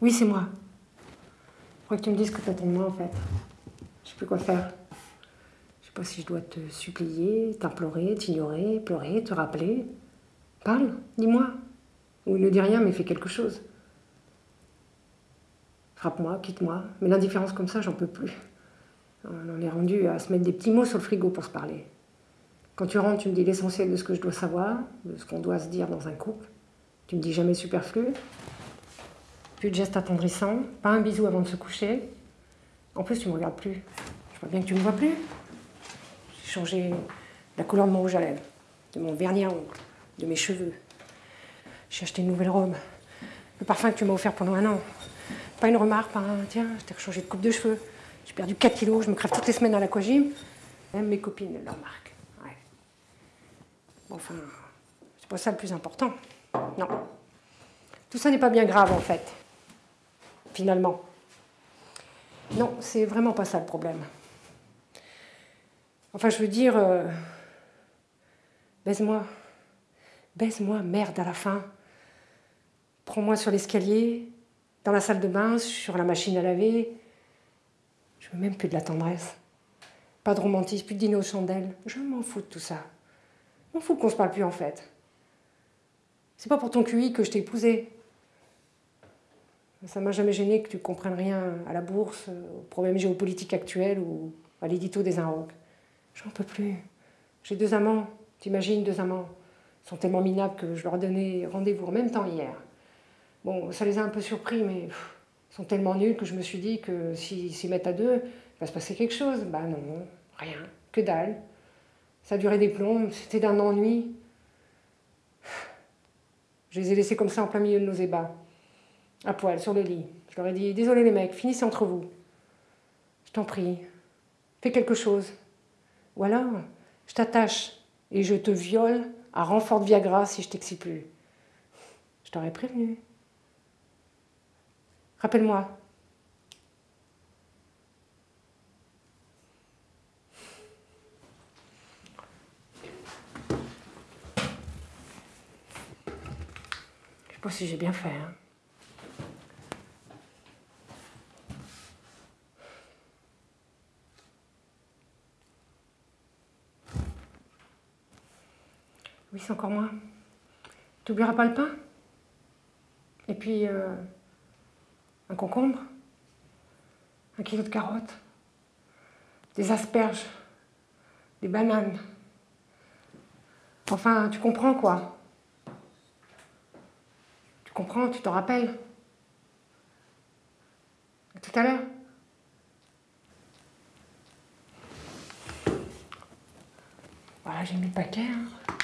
Oui, c'est moi. Je crois que tu me dises que t'attends de moi, en fait. Je sais plus quoi faire. Je sais pas si je dois te supplier, t'implorer, t'ignorer, pleurer, te rappeler. Parle, dis-moi. Ou ne dis rien, mais fais quelque chose. Frappe-moi, quitte-moi. Mais l'indifférence comme ça, j'en peux plus. On en est rendu à se mettre des petits mots sur le frigo pour se parler. Quand tu rentres, tu me dis l'essentiel de ce que je dois savoir, de ce qu'on doit se dire dans un couple. Tu me dis jamais superflu. Plus de gestes attendrissants, pas un bisou avant de se coucher. En plus, tu me regardes plus. Je vois bien que tu me vois plus. J'ai changé la couleur de mon rouge à lèvres, de mon vernis à ongles, de mes cheveux. J'ai acheté une nouvelle robe. Le parfum que tu m'as offert pendant un an. Pas une remarque, pas un tiens, je t'ai changé de coupe de cheveux. J'ai perdu 4 kilos, je me crève toutes les semaines à l'aquagym. Même mes copines le remarquent. Ouais. Enfin, c'est pas ça le plus important. Non. Tout ça n'est pas bien grave en fait. Finalement. Non, c'est vraiment pas ça le problème. Enfin, je veux dire, euh, baise-moi. Baise-moi, merde, à la fin. Prends-moi sur l'escalier, dans la salle de bain, sur la machine à laver. Je veux même plus de la tendresse. Pas de romantisme, plus de dîner aux chandelles. Je m'en fous de tout ça. Je m'en fous qu'on se parle plus en fait. C'est pas pour ton QI que je t'ai épousé. Ça m'a jamais gêné que tu comprennes rien à la bourse, aux problèmes géopolitiques actuels ou à l'édito des Inrocks. J'en peux plus. J'ai deux amants. T'imagines, deux amants. Ils sont tellement minables que je leur ai donné rendez-vous en même temps hier. Bon, ça les a un peu surpris, mais ils sont tellement nuls que je me suis dit que s'ils s'y mettent à deux, il va se passer quelque chose. Bah non, rien, que dalle. Ça duré des plombs, c'était d'un ennui. Je les ai laissés comme ça en plein milieu de nos ébats, à poil, sur le lit. Je leur ai dit Désolé les mecs, finissez entre vous. Je t'en prie, fais quelque chose. Ou alors, je t'attache et je te viole à renfort de Viagra si je t'excite plus. Je t'aurais prévenu. Rappelle-moi. Je sais pas si j'ai bien fait. Hein. Oui, c'est encore moi. Tu n'oublieras pas le pain Et puis, euh, un concombre, un kilo de carottes, des asperges, des bananes. Enfin, tu comprends quoi Tu comprends, tu t'en rappelles À tout à l'heure. Voilà, j'ai mis le paquet. Hein.